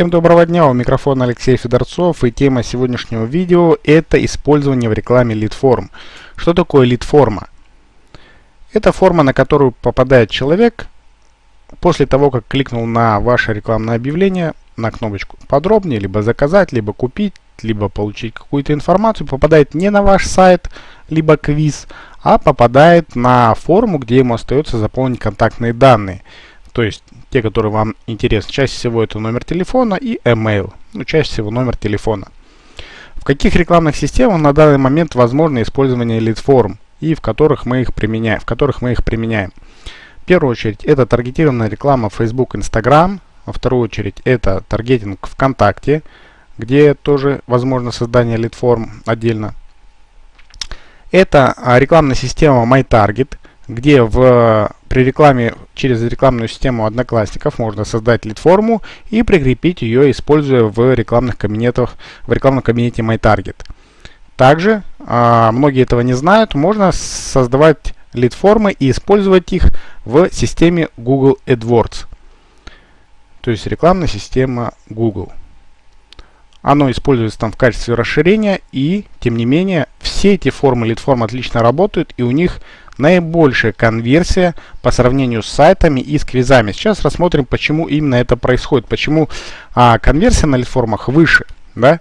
Всем доброго дня, у микрофона Алексей Федорцов и тема сегодняшнего видео это использование в рекламе лид-форм. Что такое лид-форма? Это форма, на которую попадает человек после того, как кликнул на ваше рекламное объявление, на кнопочку подробнее, либо заказать, либо купить, либо получить какую-то информацию, попадает не на ваш сайт, либо квиз, а попадает на форму, где ему остается заполнить контактные данные. То есть те, которые вам интересны. Чаще всего это номер телефона и email. Ну, чаще всего номер телефона. В каких рекламных системах на данный момент возможно использование лид-форм и в которых мы их применяем, в которых мы их применяем. В первую очередь это таргетированная реклама Facebook, Instagram. Во вторую очередь это таргетинг ВКонтакте, где тоже возможно создание лид-форм отдельно. Это а, рекламная система MyTarget, где в при рекламе через рекламную систему Одноклассников можно создать лид-форму и прикрепить ее, используя в рекламных кабинетах, в рекламном кабинете MyTarget. Также, а, многие этого не знают, можно создавать лид-формы и использовать их в системе Google AdWords. То есть рекламная система Google. Оно используется там в качестве расширения и, тем не менее, все эти формы лид-форм отлично работают и у них наибольшая конверсия по сравнению с сайтами и с квизами. Сейчас рассмотрим, почему именно это происходит, почему а, конверсия на лид-формах выше. Да?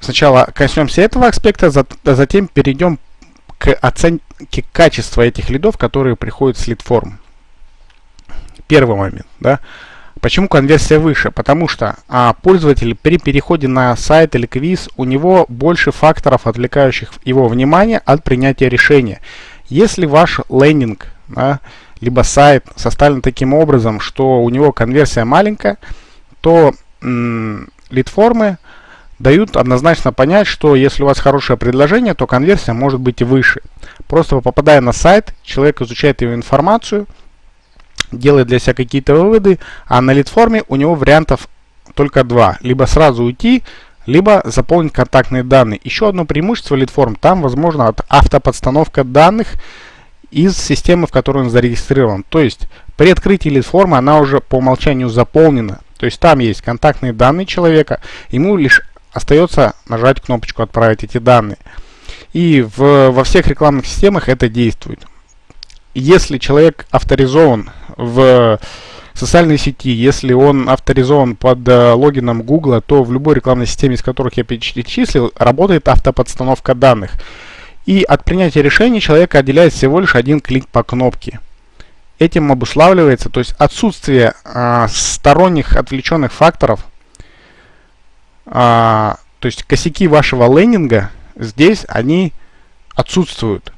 Сначала коснемся этого аспекта, а затем перейдем к оценке качества этих лидов, которые приходят с лид-форм. Первый момент. Да? Почему конверсия выше? Потому что а, пользователь при переходе на сайт или квиз, у него больше факторов, отвлекающих его внимание от принятия решения. Если ваш лендинг, да, либо сайт составлен таким образом, что у него конверсия маленькая, то лид-формы дают однозначно понять, что если у вас хорошее предложение, то конверсия может быть и выше. Просто попадая на сайт, человек изучает его информацию, делает для себя какие-то выводы, а на лид-форме у него вариантов только два. Либо сразу уйти, либо заполнить контактные данные. Еще одно преимущество лид-форм, там возможно автоподстановка данных из системы, в которой он зарегистрирован. То есть при открытии лид-формы она уже по умолчанию заполнена. То есть там есть контактные данные человека, ему лишь остается нажать кнопочку «Отправить эти данные». И в, во всех рекламных системах это действует. Если человек авторизован в социальной сети, если он авторизован под э, логином Google, то в любой рекламной системе, из которых я перечислил, работает автоподстановка данных. И от принятия решения человека отделяет всего лишь один клик по кнопке. Этим обуславливается, то есть отсутствие э, сторонних отвлеченных факторов, э, то есть косяки вашего лендинга здесь они отсутствуют.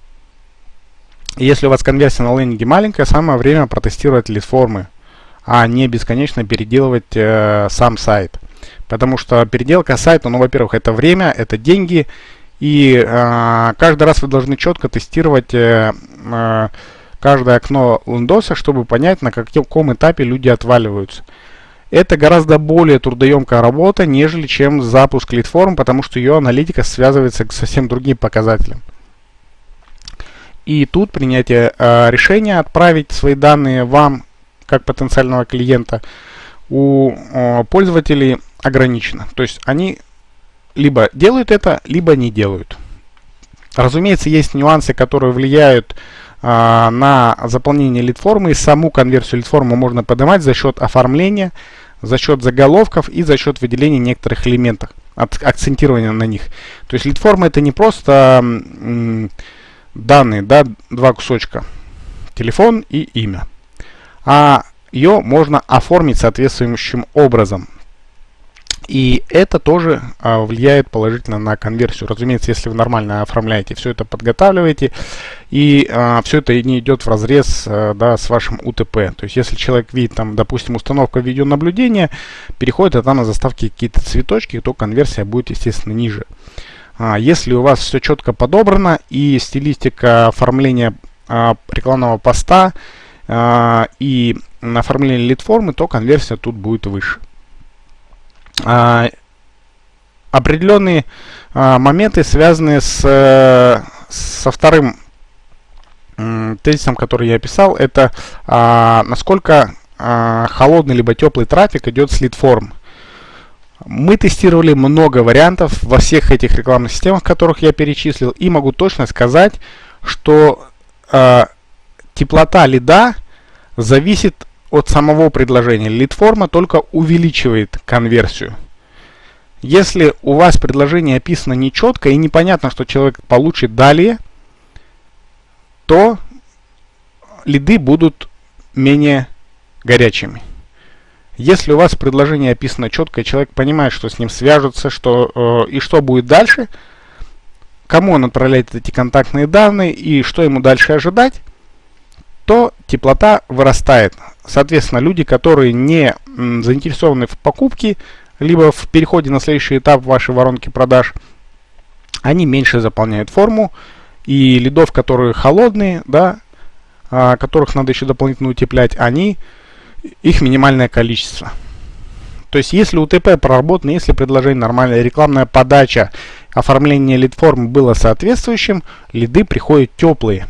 Если у вас конверсия на лендинге маленькая, самое время протестировать лид-формы, а не бесконечно переделывать э, сам сайт. Потому что переделка сайта, ну, во-первых, это время, это деньги, и э, каждый раз вы должны четко тестировать э, э, каждое окно Windows, чтобы понять, на каком этапе люди отваливаются. Это гораздо более трудоемкая работа, нежели чем запуск лид-форм, потому что ее аналитика связывается с совсем другим показателем. И тут принятие э, решения отправить свои данные вам, как потенциального клиента, у э, пользователей ограничено. То есть они либо делают это, либо не делают. Разумеется, есть нюансы, которые влияют э, на заполнение лид-формы. И саму конверсию лид-формы можно поднимать за счет оформления, за счет заголовков и за счет выделения некоторых элементов, акцентирования на них. То есть лид-форма это не просто данные, да, два кусочка, телефон и имя. А ее можно оформить соответствующим образом. И это тоже а, влияет положительно на конверсию. Разумеется, если вы нормально оформляете, все это подготавливаете, и а, все это не идет в разрез а, да, с вашим УТП. То есть, если человек видит, там, допустим, установка видеонаблюдения, переходит это на заставки какие-то цветочки, то конверсия будет, естественно, ниже. А, если у вас все четко подобрано и стилистика оформления а, рекламного поста а, и оформление лид-формы, то конверсия тут будет выше. Определенные моменты, связанные с, со вторым тезисом, который я описал, это насколько а, холодный либо теплый трафик идет с лид-форм. Мы тестировали много вариантов во всех этих рекламных системах, которых я перечислил, и могу точно сказать, что теплота лида зависит от самого предложения. Лид-форма только увеличивает конверсию. Если у вас предложение описано нечетко и непонятно, что человек получит далее, то лиды будут менее горячими. Если у вас предложение описано четко, и человек понимает, что с ним свяжутся, что, э, и что будет дальше, кому он отправляет эти контактные данные и что ему дальше ожидать, то теплота вырастает. Соответственно, люди, которые не заинтересованы в покупке, либо в переходе на следующий этап вашей воронки продаж, они меньше заполняют форму, и лидов, которые холодные, да, а, которых надо еще дополнительно утеплять, они их минимальное количество. То есть, если УТП проработано, если предложение нормальное, рекламная подача, оформление лид-формы было соответствующим, лиды приходят теплые.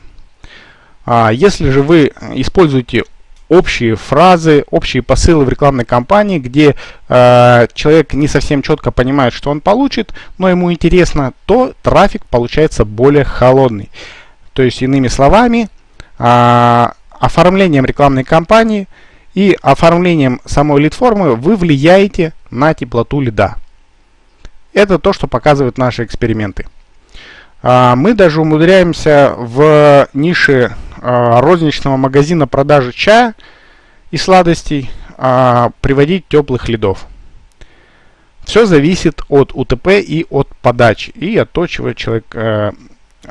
А если же вы используете общие фразы, общие посылы в рекламной кампании, где э, человек не совсем четко понимает, что он получит, но ему интересно, то трафик получается более холодный. То есть, иными словами, э, оформлением рекламной кампании – и оформлением самой лид-формы вы влияете на теплоту лида. Это то, что показывают наши эксперименты. А, мы даже умудряемся в нише а, розничного магазина продажи чая и сладостей а, приводить теплых лидов. Все зависит от УТП и от подачи, и от того, чего человек э,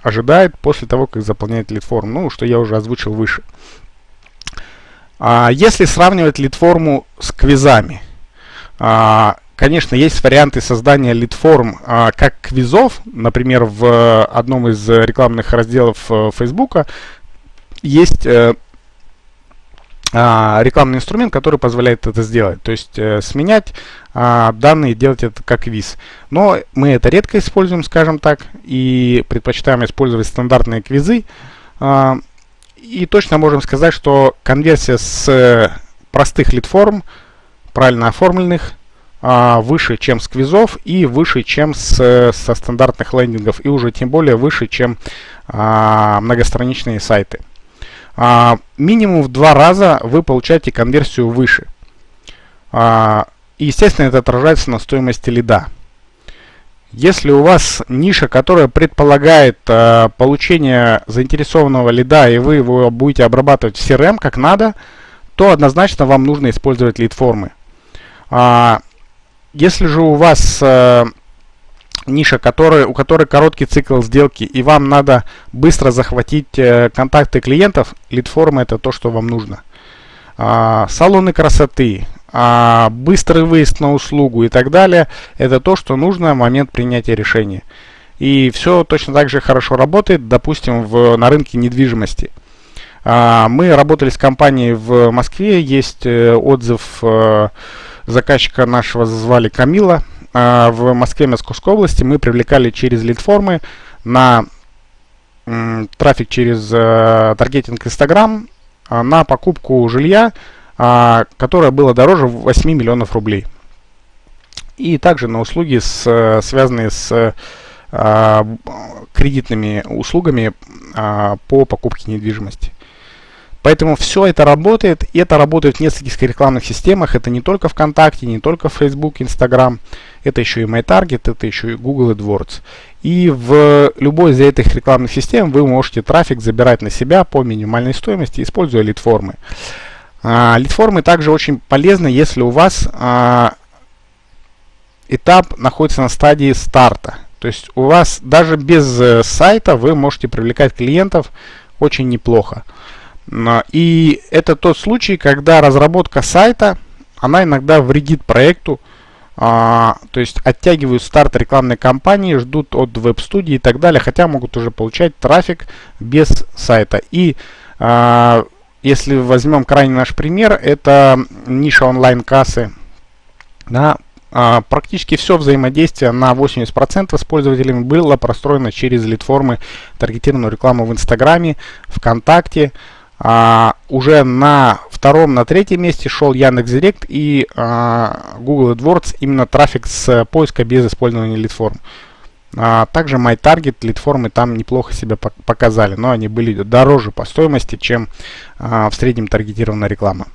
ожидает после того, как заполняет лид-форму, ну, что я уже озвучил выше. А, если сравнивать лид-форму с квизами, а, конечно, есть варианты создания лид-форм а, как квизов. Например, в одном из рекламных разделов э, Facebook есть э, рекламный инструмент, который позволяет это сделать. То есть э, сменять данные и делать это как квиз. Но мы это редко используем, скажем так, и предпочитаем использовать стандартные квизы. И точно можем сказать, что конверсия с э, простых лид-форм, правильно оформленных, а, выше, чем с квизов и выше, чем с, со стандартных лендингов, и уже тем более выше, чем а, многостраничные сайты. А, минимум в два раза вы получаете конверсию выше. И, естественно, это отражается на стоимости лида. Если у вас ниша, которая предполагает э, получение заинтересованного лида, и вы его будете обрабатывать в CRM как надо, то однозначно вам нужно использовать лид-формы. А, если же у вас э, ниша, которая, у которой короткий цикл сделки, и вам надо быстро захватить э, контакты клиентов, лид-форма это то, что вам нужно. А, салоны красоты, а, быстрый выезд на услугу и так далее, это то, что нужно в момент принятия решения. И все точно так же хорошо работает, допустим, в, на рынке недвижимости. А, мы работали с компанией в Москве, есть э, отзыв э, заказчика нашего, звали Камила. А, в Москве, Московской области мы привлекали через лид-формы на трафик через э, таргетинг Instagram на покупку жилья а, которое было дороже 8 миллионов рублей. И также на услуги, с, связанные с а, кредитными услугами а, по покупке недвижимости. Поэтому все это работает, и это работает в нескольких рекламных системах. Это не только ВКонтакте, не только Facebook, Instagram, это еще и MyTarget, это еще и Google AdWords. И в любой из этих рекламных систем вы можете трафик забирать на себя по минимальной стоимости, используя лид-формы. А, лид-формы также очень полезны, если у вас а, этап находится на стадии старта. То есть у вас даже без э, сайта вы можете привлекать клиентов очень неплохо. И это тот случай, когда разработка сайта, она иногда вредит проекту, а, то есть оттягивают старт рекламной кампании, ждут от веб-студии и так далее, хотя могут уже получать трафик без сайта. И а, если возьмем крайний наш пример, это ниша онлайн-кассы. Да, а, практически все взаимодействие на 80% с пользователями было простроено через лид-формы таргетированную рекламу в Инстаграме, ВКонтакте, А, уже на втором, на третьем месте шел Яндекс.Директ и а, Google AdWords, именно трафик с поиска без использования лидформ. А, также MyTarget, лидформы там неплохо себя показали, но они были дороже по стоимости, чем а, в среднем таргетированная реклама.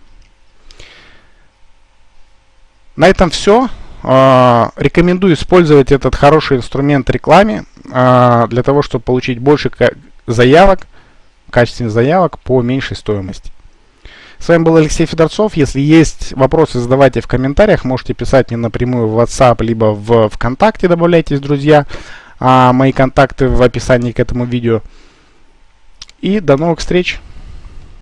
На этом все. А, рекомендую использовать этот хороший инструмент рекламе а, для того, чтобы получить больше заявок, качественных заявок по меньшей стоимости. С вами был Алексей Федорцов. Если есть вопросы, задавайте в комментариях. Можете писать мне напрямую в WhatsApp, либо в ВКонтакте добавляйтесь, друзья. А мои контакты в описании к этому видео. И до новых встреч!